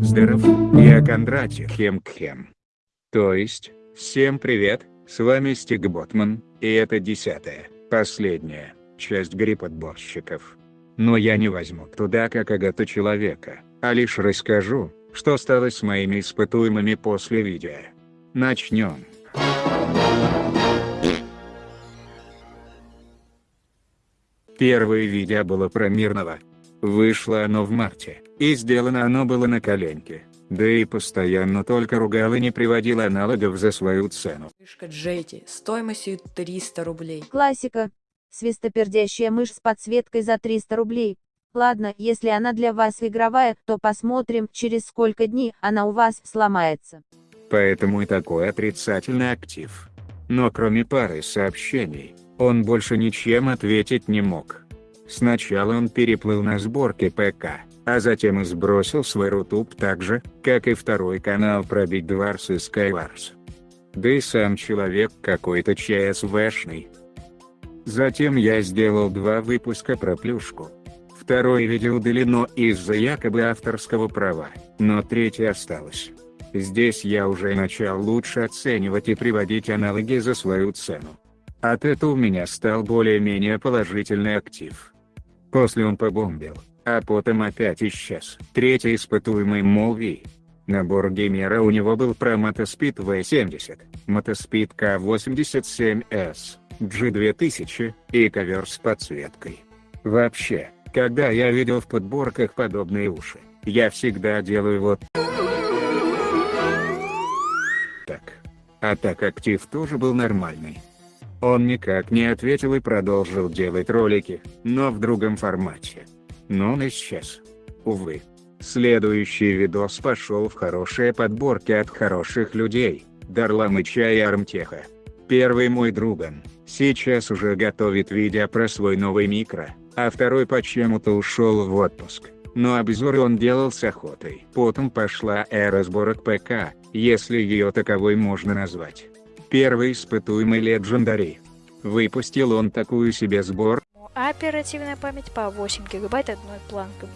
Здоров, я Кондратий Хемкхем. То есть, всем привет, с вами Стиг Ботман, и это десятая, последняя, часть грипподборщиков. Но я не возьму туда как агата человека, а лишь расскажу, что стало с моими испытуемыми после видео. Начнем. Первое видео было про мирного. Вышло оно в марте, и сделано оно было на коленке. Да и постоянно только ругал и не приводил аналогов за свою цену. Мышка Джети стоимостью 300 рублей. Классика. Свистопердящая мышь с подсветкой за 300 рублей. Ладно, если она для вас игровая, то посмотрим, через сколько дней она у вас сломается. Поэтому и такой отрицательный актив. Но кроме пары сообщений, он больше ничем ответить не мог. Сначала он переплыл на сборке ПК, а затем и сбросил свой рутуб так же, как и второй канал про Wars и Skywars. Да и сам человек какой-то ЧСВшный. Затем я сделал два выпуска про плюшку. Второе видео удалено из-за якобы авторского права, но третье осталось. Здесь я уже начал лучше оценивать и приводить аналоги за свою цену. От этого у меня стал более-менее положительный актив. После он побомбил, а потом опять исчез. Третий испытуемый Молви. Набор геймера у него был про Мотоспид V70, Мотоспид K87S, G2000 и ковер с подсветкой. Вообще, когда я видел в подборках подобные уши, я всегда делаю вот так. А так актив тоже был нормальный. Он никак не ответил и продолжил делать ролики, но в другом формате. Но он исчез. Увы. Следующий видос пошел в хорошие подборки от хороших людей, Дарламыча и Армтеха. Первый мой друган, сейчас уже готовит видео про свой новый микро, а второй почему-то ушел в отпуск, но обзоры он делал с охотой. Потом пошла эра сборок ПК, если ее таковой можно назвать. Первый испытуемый Legendary. Выпустил он такую себе сбор, а оперативная память по 8 гигабайт одной планкой.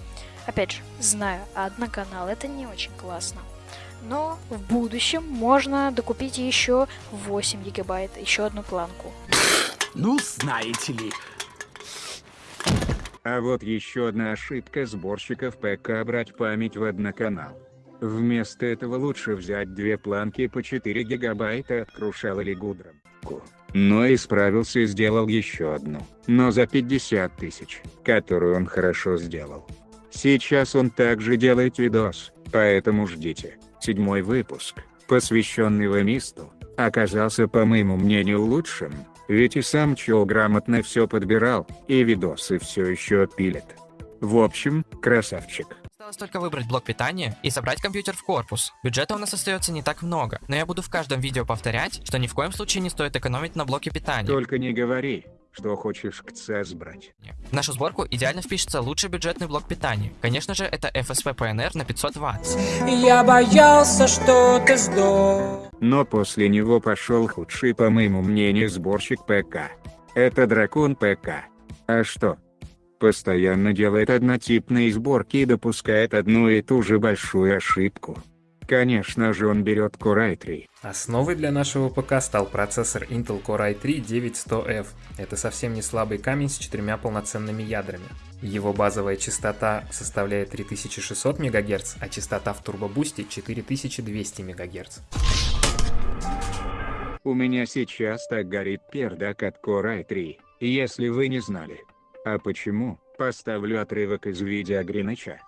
Опять же, знаю, одноканал это не очень классно. Но в будущем можно докупить еще 8 гигабайт, еще одну планку. Ну, знаете ли. А вот еще одна ошибка сборщиков ПК брать память в одноканал. Вместо этого лучше взять две планки по 4 гигабайта от Крушал или Гудром. Но исправился и сделал еще одну, но за 50 тысяч, которую он хорошо сделал. Сейчас он также делает видос, поэтому ждите. Седьмой выпуск, посвященный Вемисту, оказался по моему мнению лучшим, ведь и сам чел грамотно все подбирал, и видосы все еще пилит. В общем, красавчик. Осталось только выбрать блок питания и собрать компьютер в корпус. Бюджета у нас остается не так много, но я буду в каждом видео повторять, что ни в коем случае не стоит экономить на блоке питания. Только не говори, что хочешь к ЦС брать. В нашу сборку идеально впишется лучший бюджетный блок питания. Конечно же, это FSP PNR на 500 Вт. Я боялся, что ты сдох. Но после него пошел худший по моему мнению сборщик ПК. Это Дракон ПК. А что? Постоянно делает однотипные сборки и допускает одну и ту же большую ошибку. Конечно же он берет Core i3. Основой для нашего ПК стал процессор Intel Core i3 9100F. Это совсем не слабый камень с четырьмя полноценными ядрами. Его базовая частота составляет 3600 МГц, а частота в турбобусте 4200 МГц. У меня сейчас так горит пердак от Core i3, если вы не знали. А почему? Поставлю отрывок из видео Гриныча.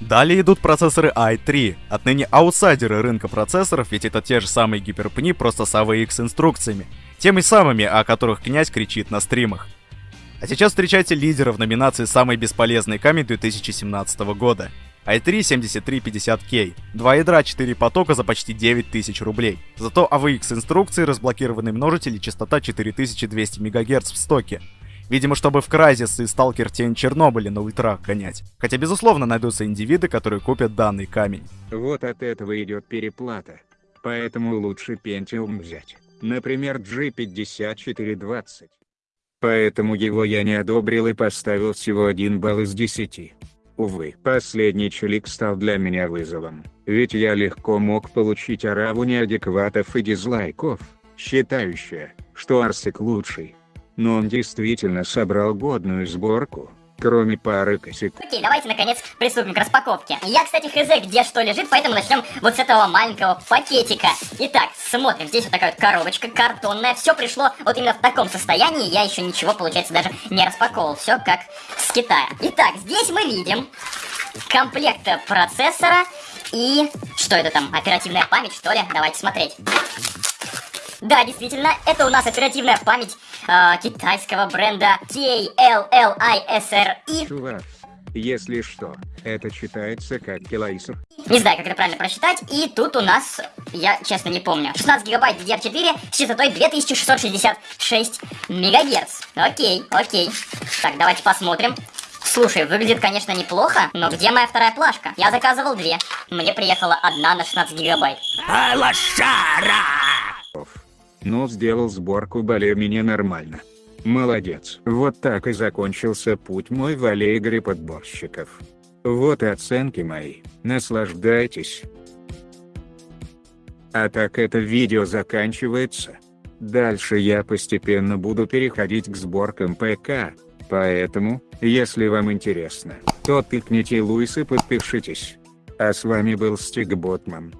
Далее идут процессоры i3, отныне аутсайдеры рынка процессоров, ведь это те же самые гиперпни, просто с AVX инструкциями. Теми самыми, о которых князь кричит на стримах. А сейчас встречайте лидера в номинации «Самый бесполезный камень 2017 года». i3 7350K, два ядра 4 потока за почти 9000 рублей. Зато AVX инструкции, разблокированный множитель и частота 4200 МГц в стоке. Видимо, чтобы в Crysis и Stalker Тень Чернобыля на ультрах гонять. Хотя, безусловно, найдутся индивиды, которые купят данный камень. Вот от этого идет переплата. Поэтому лучше Pentium взять. Например, G5420. Поэтому его я не одобрил и поставил всего 1 балл из 10. Увы, последний челик стал для меня вызовом, ведь я легко мог получить ораву неадекватов и дизлайков, считающая, что Арсик лучший. Но он действительно собрал годную сборку, кроме пары косяков. Окей, давайте наконец приступим к распаковке. Я, кстати, хз, где что лежит, поэтому начнем вот с этого маленького пакетика. Итак, смотрим, здесь вот такая вот коробочка картонная. Все пришло вот именно в таком состоянии. Я еще ничего, получается, даже не распаковывал. Все как с Китая. Итак, здесь мы видим комплект процессора и... Что это там? Оперативная память, что ли? Давайте смотреть. Да, действительно, это у нас оперативная память э, китайского бренда TLLISRI. Чувак, если что, это читается как килайсер. Не знаю, как это правильно прочитать. И тут у нас, я честно не помню, 16 гигабайт DDR4 с частотой 2666 мегагерц. Окей, окей. Так, давайте посмотрим. Слушай, выглядит, конечно, неплохо, но где моя вторая плашка? Я заказывал две. Мне приехала одна на 16 гигабайт. А, лошара! Но сделал сборку более-менее нормально. Молодец. Вот так и закончился путь мой в аллегре подборщиков. Вот и оценки мои. Наслаждайтесь. А так это видео заканчивается. Дальше я постепенно буду переходить к сборкам ПК. Поэтому, если вам интересно, то тыкните Луис и подпишитесь. А с вами был Стиг Ботман.